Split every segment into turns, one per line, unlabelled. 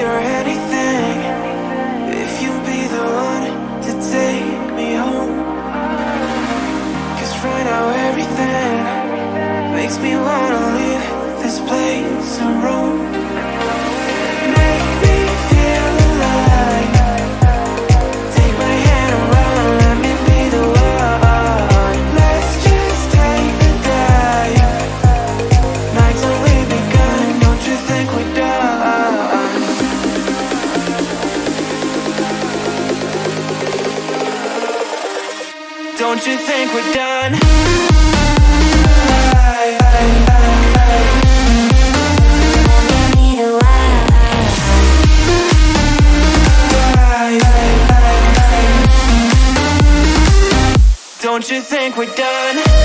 your anything. If you be the one to take me home. Cause right now everything Makes me wanna leave this place and roam Don't you think we're done? Don't you think we're done?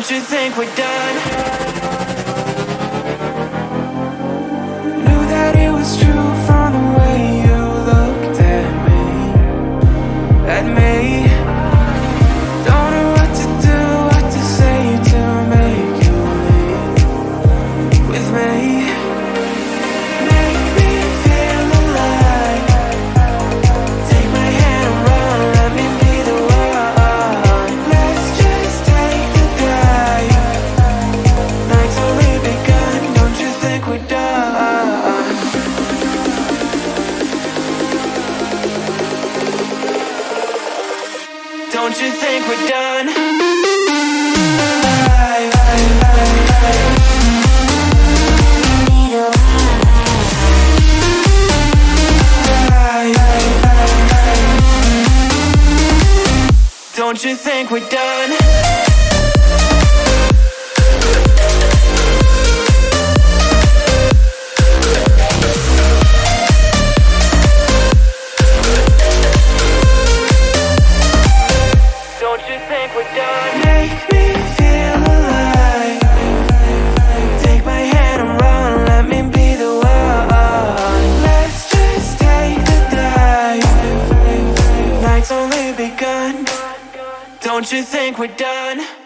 Don't you think we're done? Don't you think we're done? Don't you think we're done? Begun. Don't you think we're done?